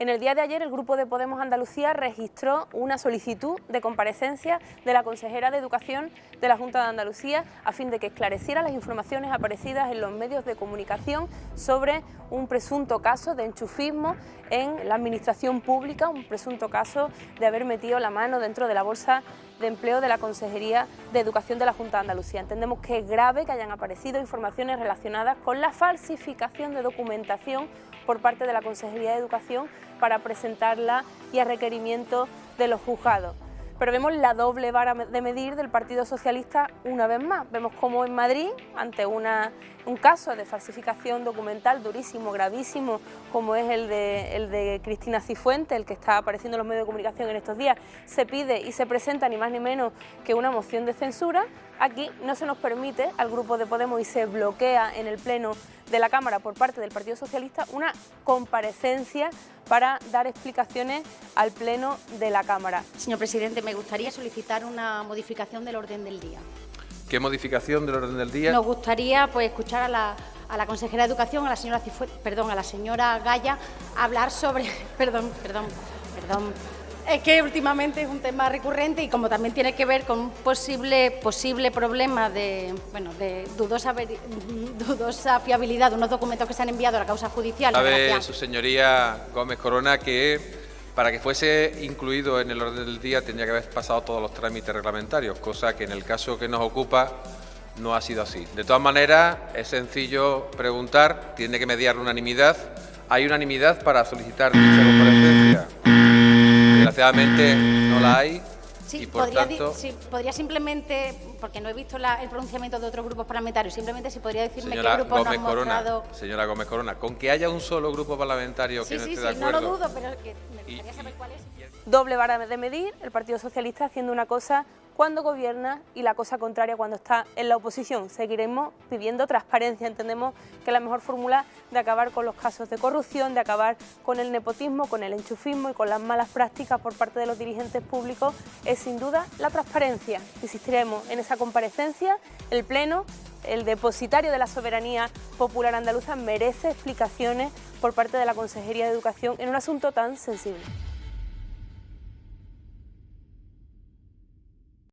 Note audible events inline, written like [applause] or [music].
En el día de ayer el Grupo de Podemos Andalucía registró una solicitud de comparecencia de la consejera de Educación de la Junta de Andalucía a fin de que esclareciera las informaciones aparecidas en los medios de comunicación sobre un presunto caso de enchufismo en la administración pública, un presunto caso de haber metido la mano dentro de la bolsa de empleo de la Consejería de Educación de la Junta de Andalucía. Entendemos que es grave que hayan aparecido informaciones relacionadas con la falsificación de documentación por parte de la Consejería de Educación para presentarla y a requerimiento de los juzgados. Pero vemos la doble vara de medir del Partido Socialista una vez más. Vemos cómo en Madrid, ante una, un caso de falsificación documental durísimo, gravísimo, como es el de, el de Cristina Cifuente, el que está apareciendo en los medios de comunicación en estos días, se pide y se presenta ni más ni menos que una moción de censura. Aquí no se nos permite al Grupo de Podemos y se bloquea en el Pleno de la Cámara por parte del Partido Socialista una comparecencia para dar explicaciones al Pleno de la Cámara. Señor presidente, me gustaría solicitar una modificación del orden del día. ¿Qué modificación del orden del día? Nos gustaría pues, escuchar a la, a la consejera de Educación, a la señora perdón, a la señora Gaya, hablar sobre... [laughs] Perdón, perdón, perdón. Es que últimamente es un tema recurrente y como también tiene que ver con un posible, posible problema de, bueno, de dudosa, [laughs] dudosa fiabilidad de unos documentos que se han enviado a la causa judicial. Sabe su señoría Gómez Corona que para que fuese incluido en el orden del día tendría que haber pasado todos los trámites reglamentarios, cosa que en el caso que nos ocupa no ha sido así. De todas maneras, es sencillo preguntar, tiene que mediar unanimidad. ¿Hay unanimidad para solicitar dicha comparecencia? Desgraciadamente no la hay. Sí, podría, podría, simplemente, porque no he visto el pronunciamiento de otros grupos parlamentarios, simplemente si podría decirme qué grupo Gómez no Corona, Señora Gómez Corona, con que haya un solo grupo parlamentario que no esté de acuerdo... no lo dudo, pero que me gustaría saber cuál es. Doble vara de medir, el Partido Socialista haciendo una cosa cuando gobierna y la cosa contraria cuando está en la oposición. Seguiremos pidiendo transparencia, entendemos que la mejor fórmula de acabar con los casos de corrupción, de acabar con el nepotismo, con el enchufismo y con las malas prácticas por parte de los dirigentes públicos es sin duda la transparencia. Insistiremos en esa comparecencia, el Pleno el depositario de la soberanía popular andaluza merece explicaciones por parte de la Consejería de Educación en un asunto tan sensible.